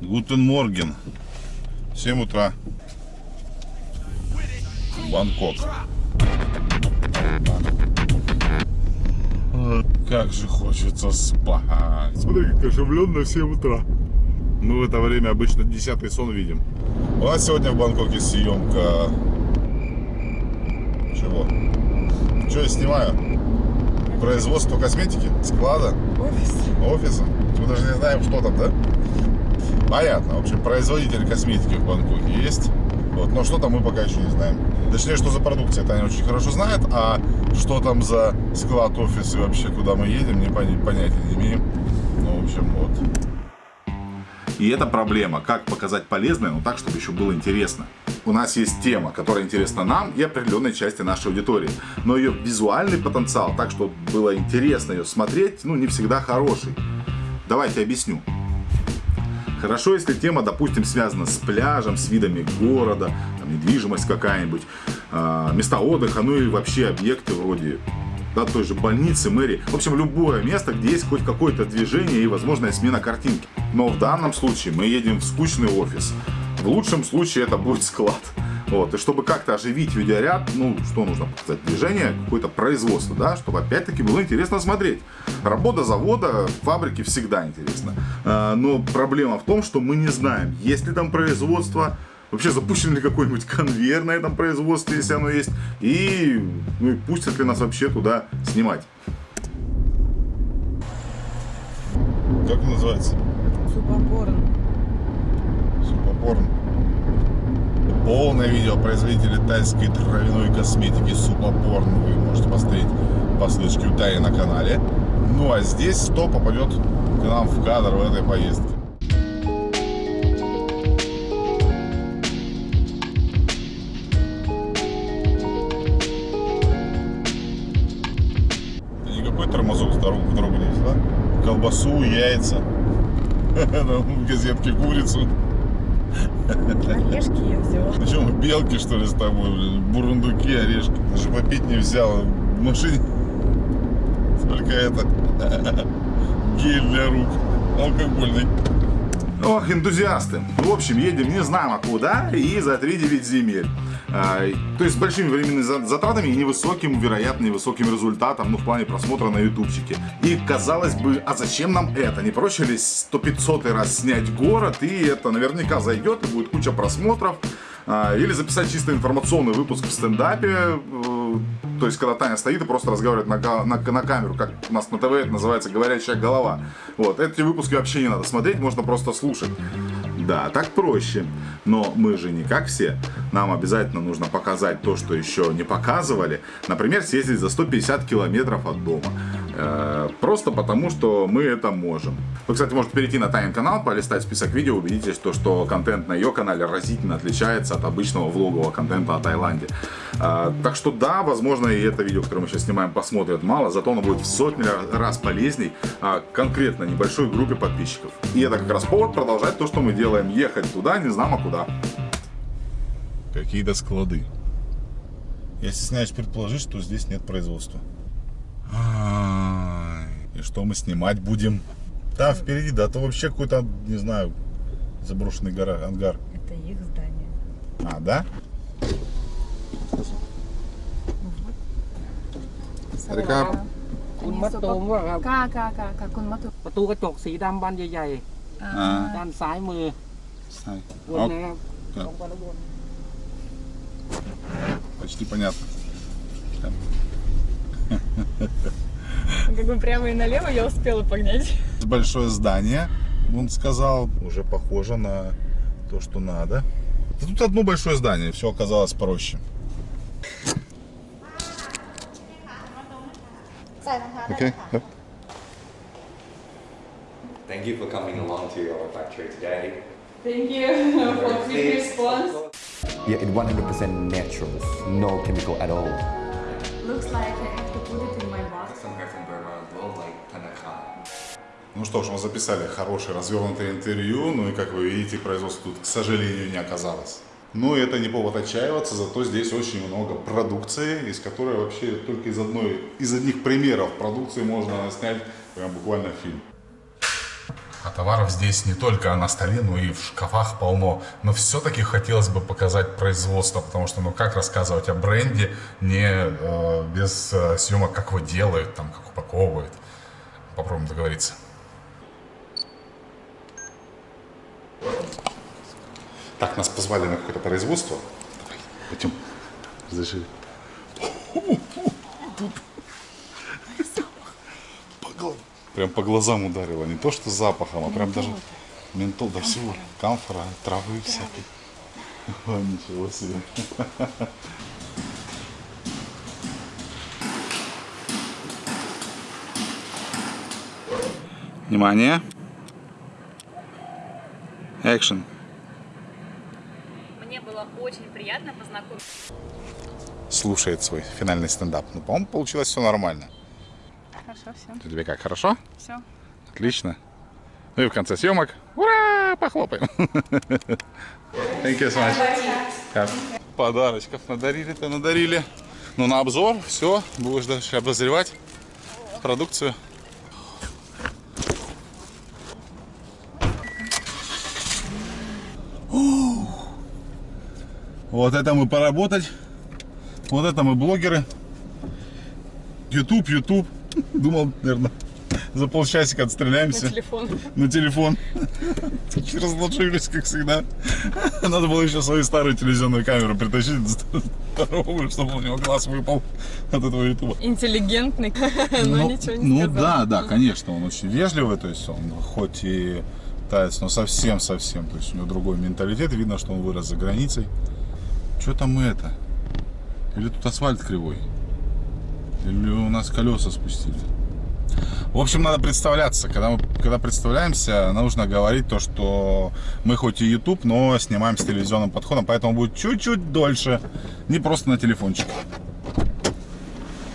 Guten Morgen. 7 утра. Бангкок. Как же хочется спать. Смотри, как оживленно 7 утра. Мы в это время обычно десятый сон видим. У нас сегодня в Бангкоке съемка... Чего? Что я снимаю? Производство косметики? Склада? Офис. Офиса? Мы даже не знаем, что там, да? Понятно. В общем, производитель косметики в Бангкоке есть. Вот. Но что там мы пока еще не знаем. Точнее, что за продукция, это они очень хорошо знают. А что там за склад, офис и вообще куда мы едем, не понятия не имеем. Ну, в общем, вот. И это проблема, как показать полезное, но так, чтобы еще было интересно. У нас есть тема, которая интересна нам и определенной части нашей аудитории. Но ее визуальный потенциал, так, чтобы было интересно ее смотреть, ну, не всегда хороший. Давайте объясню. Хорошо, если тема, допустим, связана с пляжем, с видами города, там, недвижимость какая-нибудь, э, места отдыха, ну и вообще объекты вроде да, той же больницы, мэрии. В общем, любое место, где есть хоть какое-то движение и возможная смена картинки. Но в данном случае мы едем в скучный офис. В лучшем случае это будет склад. Вот, и чтобы как-то оживить видеоряд, ну, что нужно показать? Движение, какое-то производство, да, чтобы опять-таки было интересно смотреть. Работа завода, фабрики всегда интересно. А, но проблема в том, что мы не знаем, есть ли там производство, вообще запущен ли какой-нибудь конвейер на этом производстве, если оно есть, и ну, пустят ли нас вообще туда снимать. Как называется? Супопорн. Супопорн. Полное видео производителя тайской травяной косметики Супопорн вы можете посмотреть по ссылочке у Таи на канале. Ну а здесь 100 попадет к нам в кадр в этой поездке. колбасу, яйца, в газетке курицу. Орешки я взяла. Причем белки, что ли, с тобой, блин, бурундуки, орешки. Даже попить не взял. В машине только это гель для рук алкогольный. Ох, энтузиасты. В общем, едем не знамо куда и за 3-9 земель. А, то есть с большими временными затратами и невысоким, вероятно, невысоким результатом, ну, в плане просмотра на ютубчике. И казалось бы, а зачем нам это? Не проще ли 100-500 раз снять город, и это наверняка зайдет, и будет куча просмотров. А, или записать чисто информационный выпуск в стендапе, э, то есть, когда Таня стоит и просто разговаривает на, на, на камеру, как у нас на ТВ это называется «говорящая голова». Вот, эти выпуски вообще не надо смотреть, можно просто слушать. Да, так проще. Но мы же не как все. Нам обязательно нужно показать то, что еще не показывали. Например, съездить за 150 километров от дома. Э, просто потому, что мы это можем. Вы, кстати, можете перейти на Тайн канал, полистать список видео, убедитесь, то, что контент на ее канале разительно отличается от обычного влогового контента о Таиланде. Э, так что да, возможно, и это видео, которое мы сейчас снимаем, посмотрят мало, зато оно будет в сотни раз полезней а конкретно небольшой группе подписчиков. И это как раз повод продолжать то, что мы делаем? Ехать туда, не знамо куда. Какие-то склады. Я стесняюсь предположить, что здесь нет производства. И что мы снимать будем? Там впереди, да, то вообще какой-то, не знаю, заброшенный гора, ангар. Это их здание. А, да? Река. คุณมะตูมว่าครับ ค่ะค่ะค่ะค่ะคุณมัตตุ ประตูกระจกสีดำบานใหญ่ อ่า ๆ ด้านซ้ายมือ Сай. วน Оп, นะครับ ครับ ตรงไปแล้ววน Почти понятно. Как бы прямо и налево я успела погнать. Большое здание, он сказал, уже похоже на то, что надо. Да Тут одно большое здание, все оказалось проще. Okay. Yep. Thank you for coming along to our factory today. Thank you for quick response. Yeah, it's 100% natural, no chemical at all. Looks like I have to put it in my box. Somewhere from Burma Ну что ж, мы записали хорошее развернутое интервью, ну и как вы видите, производства тут, к сожалению, не оказалось. Но это не повод отчаиваться, зато здесь очень много продукции, из которой вообще только из одной, из одних примеров продукции можно снять прям буквально фильм. А товаров здесь не только на столе, но и в шкафах полно. Но все-таки хотелось бы показать производство, потому что ну как рассказывать о бренде не э, без э, съемок, как его делают, там, как упаковывают. Попробуем договориться. Так, нас позвали на какое-то производство. Давай, пойдем. Разреши. Тут по Прям по глазам ударило. Не то, что запахом, а прям даже ментол, да всего. Камфора, травы всякие. О, ничего себе. Внимание. Экшен. Мне было очень приятно познакомиться. Слушает свой финальный стендап. Ну, по-моему, получилось все нормально. Хорошо, все. Тебе как, хорошо? Все. Отлично. Ну и в конце съемок. Ура! Похлопаем. Thank you so much. Подарочков надарили-то надарили. Ну, на обзор, все. Будешь дальше обозревать продукцию. Вот это мы поработать. Вот это мы блогеры. YouTube, YouTube. Думал, наверное, за полчасика На отстреляемся телефон. на телефон. Разложились, как всегда. Надо было еще свою старую телевизионную камеру притащить здоровую, чтобы у него глаз выпал от этого ютуба. Интеллигентный, но ничего не ну сказал. да, да, конечно, он очень вежливый, то есть он хоть и таец, но совсем-совсем, то есть у него другой менталитет, видно, что он вырос за границей. Что там это? Или тут асфальт кривой? Или у нас колеса спустили? В общем, надо представляться. Когда мы когда представляемся, нужно говорить то, что мы хоть и YouTube, но снимаем с телевизионным подходом, поэтому будет чуть-чуть дольше. Не просто на телефончик.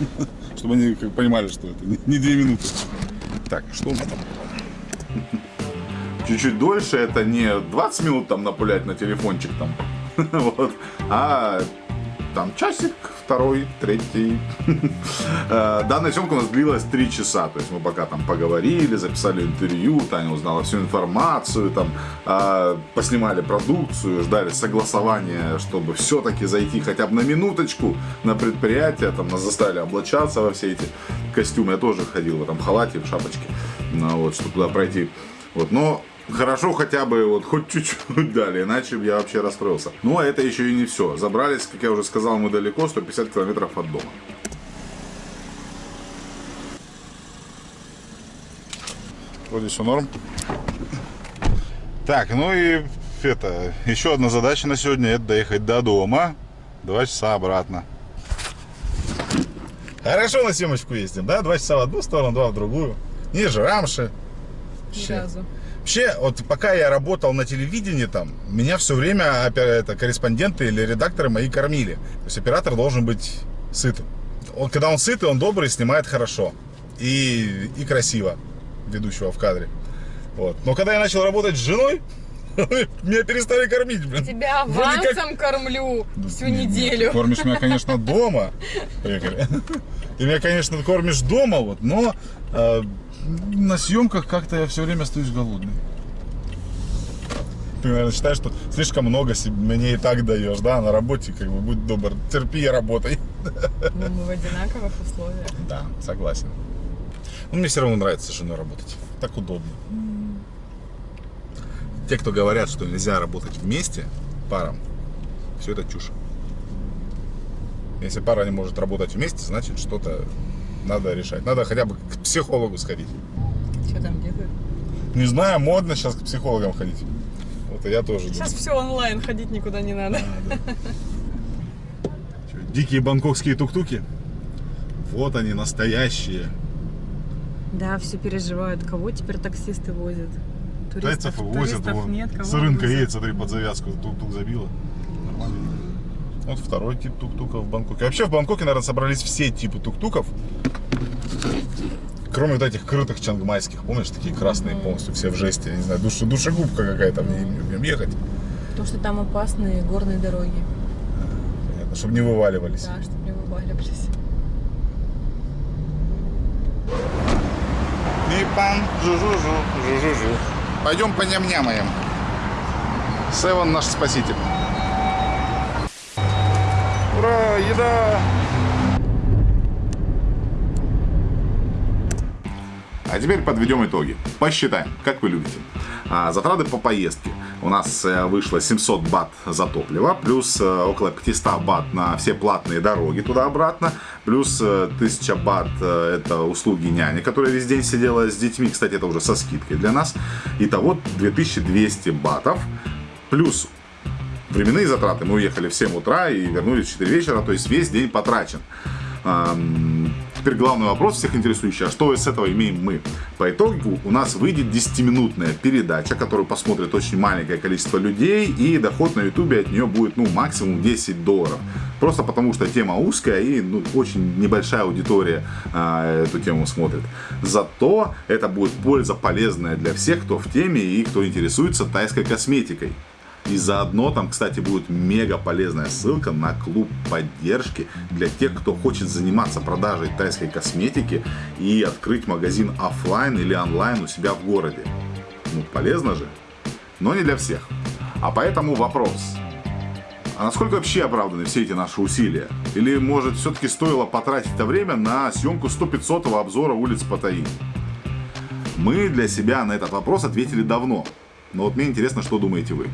Чтобы они понимали, что это не- не две минуты. Так, что у нас там? Чуть-чуть дольше, это не 20 минут там напулять на телефончик там, вот, а там часик, второй, третий. Э, Данная съемка у нас длилась 3 часа, то есть мы пока там поговорили, записали интервью, Таня узнала всю информацию, там э, поснимали продукцию, ждали согласования, чтобы все-таки зайти хотя бы на минуточку на предприятие, там нас заставили облачаться во все эти костюмы, я тоже ходил в этом халате, в шапочке, вот, чтобы туда пройти. Вот, но хорошо хотя бы вот хоть чуть-чуть дали, иначе бы я вообще расстроился. Ну, а это еще и не все. Забрались, как я уже сказал, мы далеко, 150 километров от дома. Вроде все норм. Так, ну и это, еще одна задача на сегодня, это доехать до дома. Два часа обратно. Хорошо на съемочку ездим, да? Два часа в одну сторону, два в другую. Ниже рамши. Ни разу. Вообще, вот пока я работал на телевидении там, меня все время это, корреспонденты или редакторы мои кормили. То есть оператор должен быть сытым. Он, когда он сытый, он добрый, снимает хорошо. И, и красиво ведущего в кадре. Вот. Но когда я начал работать с женой, меня перестали кормить, блин. Тебя Вроде как- авансом кормлю всю Не, не, неделю. Ты кормишь меня, конечно, дома. Поехали. Ты меня, конечно, кормишь дома, вот, но э, на съемках как-то я все время остаюсь голодный. Ты, наверное, считаешь, что слишком много себе- мне и так даешь, да? На работе, как бы, будь добр, терпи и работай. Ну, мы в одинаковых условиях. Да, согласен. Но мне все равно нравится с женой работать. Так удобно. Те, кто говорят, что нельзя работать вместе, парам, все это чушь. Если пара не может работать вместе, значит что-то надо решать. Надо хотя бы к психологу сходить. Что там делают? Не знаю, модно сейчас к психологам ходить. Вот и я тоже Сейчас думаю. все онлайн, ходить никуда не надо. Чё, Дикие бангкокские тук-туки. Вот они, настоящие. Да, все переживают. Кого теперь таксисты возят? Тайцев и возят. туристов вон. нет, кого С рынка возят? едет, смотри, под завязку. Тук-тук забило. Вот второй тип тук-тука в Бангкоке. Вообще в Бангкоке, наверное, собрались все типы тук-туков. Кроме вот этих крытых чангмайских, помнишь, такие красные полностью, все в жесте. Я не знаю, душа, душегубка какая-то в нем ехать. Потому что там опасные горные дороги. Понятно, чтобы не вываливались. Да, чтобы не вываливались. Пипан, жу-жу-жу, жу-жу-жу. Пойдем по ням-нямаем. Севен наш спаситель. Ура, еда! А теперь подведем итоги. Посчитаем, как вы любите. А, затраты по поездке. У нас э, вышло 700 бат за топливо, плюс э, около 500 бат на все платные дороги туда-обратно, плюс э, 1000 бат э, это услуги няни, которая весь день сидела с детьми, кстати, это уже со скидкой для нас. Итого 2200 батов, плюс временные затраты. Мы уехали в 7 утра и вернулись в 4 вечера, то есть весь день потрачен. Теперь главный вопрос всех интересующий, а что с этого имеем мы? По итогу у нас выйдет 10-минутная передача, которую посмотрит очень маленькое количество людей, и доход на ютубе от нее будет ну максимум 10 долларов. Просто потому что тема узкая и ну, очень небольшая аудитория а, эту тему смотрит. Зато это будет польза полезная для всех, кто в теме и кто интересуется тайской косметикой. И заодно там, кстати, будет мега полезная ссылка на клуб поддержки для тех, кто хочет заниматься продажей тайской косметики и открыть магазин офлайн или онлайн у себя в городе. Ну, полезно же, но не для всех. А поэтому вопрос. А насколько вообще оправданы все эти наши усилия? Или, может, все-таки стоило потратить это время на съемку 100-500 обзора улиц Паттайи? Мы для себя на этот вопрос ответили давно. Но вот мне интересно, что думаете вы.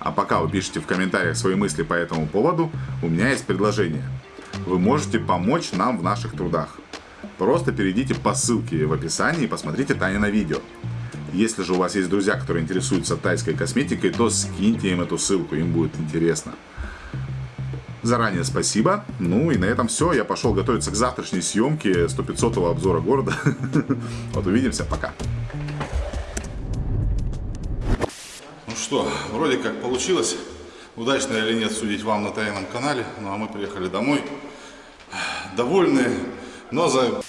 А пока вы пишете в комментариях свои мысли по этому поводу, у меня есть предложение. Вы можете помочь нам в наших трудах. Просто перейдите по ссылке в описании и посмотрите Таня на видео. Если же у вас есть друзья, которые интересуются тайской косметикой, то скиньте им эту ссылку, им будет интересно. Заранее спасибо. Ну и на этом все. Я пошел готовиться к завтрашней съемке 100-500 обзора города. Вот увидимся. Пока. Что, вроде как получилось. Удачно или нет, судить вам на тайном канале. Ну а мы приехали домой. Довольные, но за